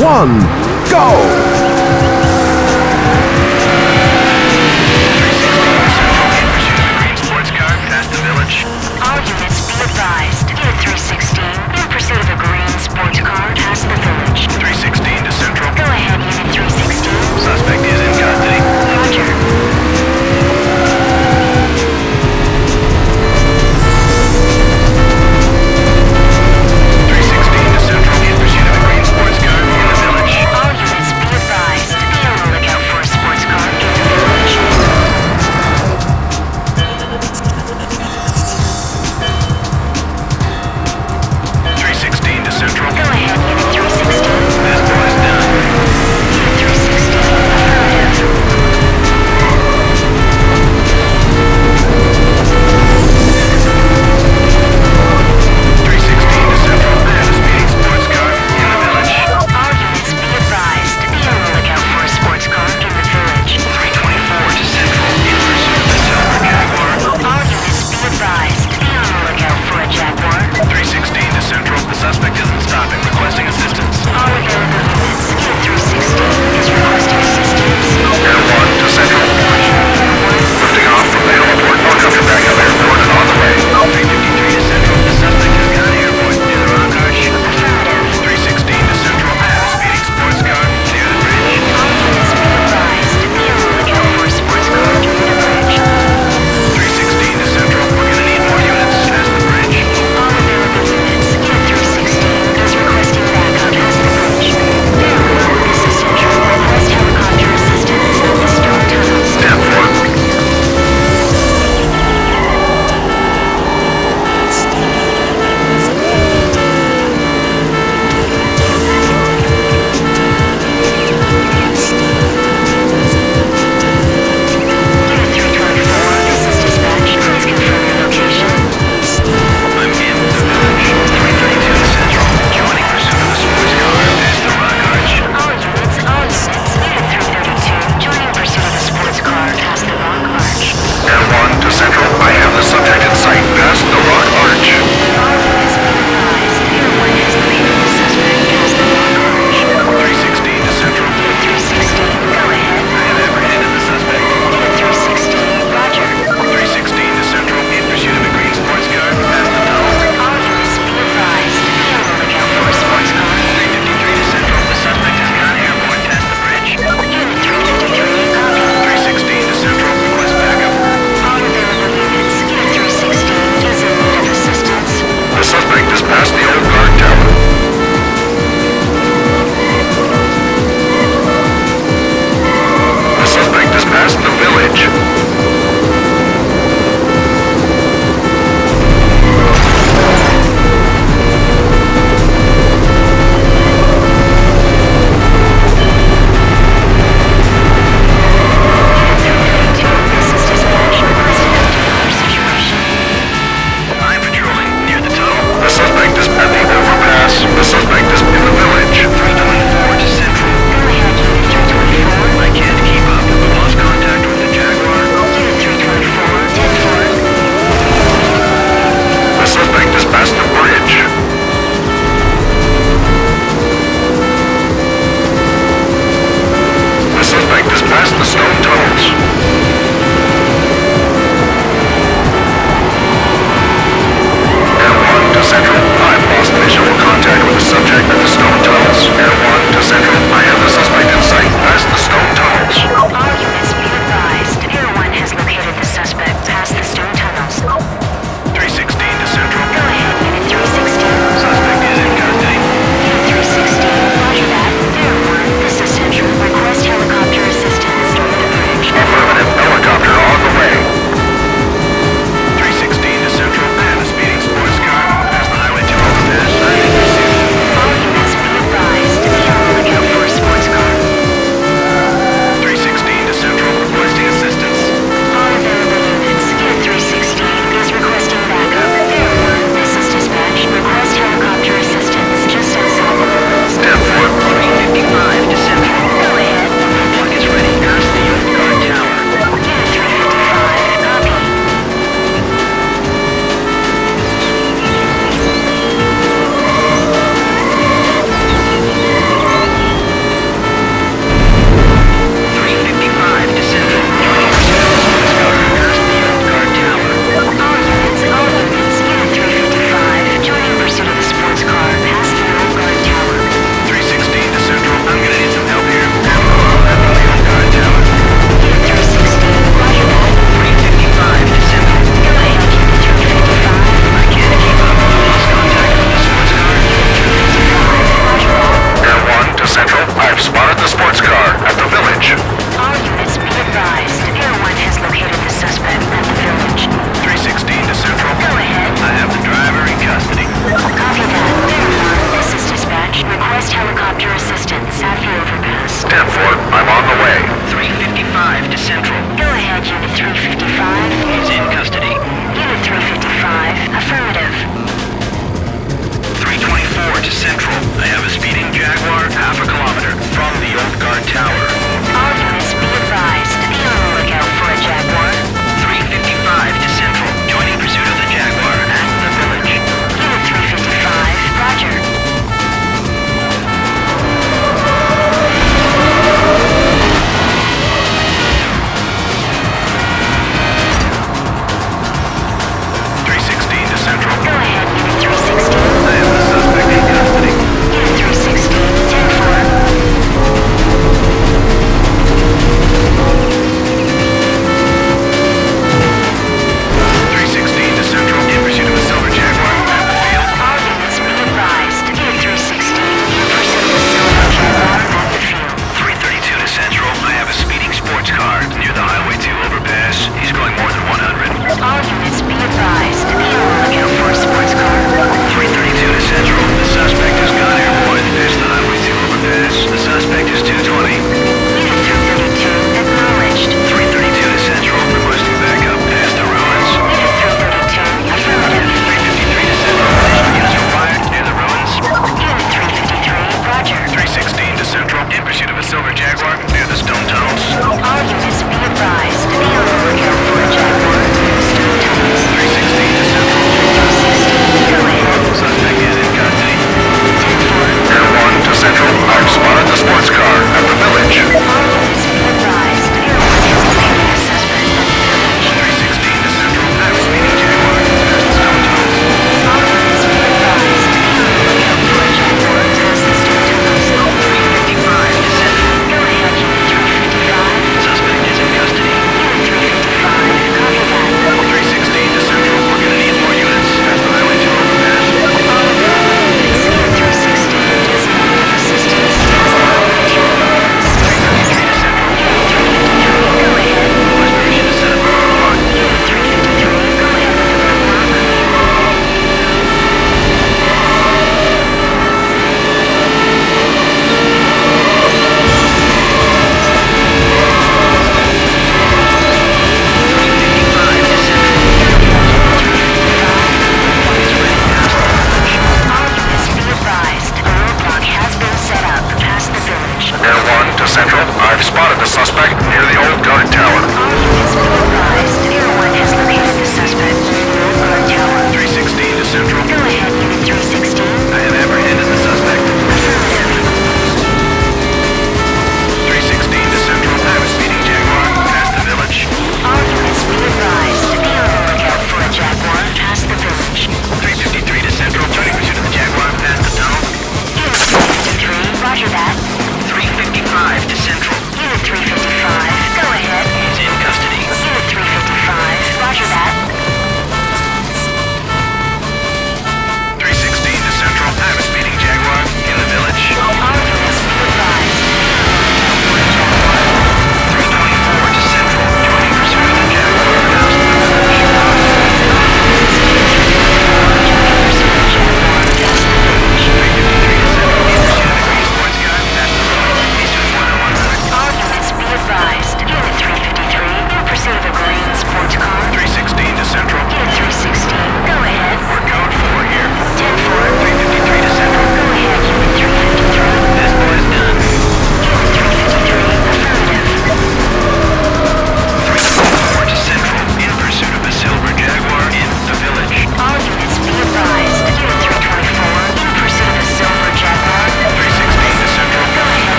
one, go!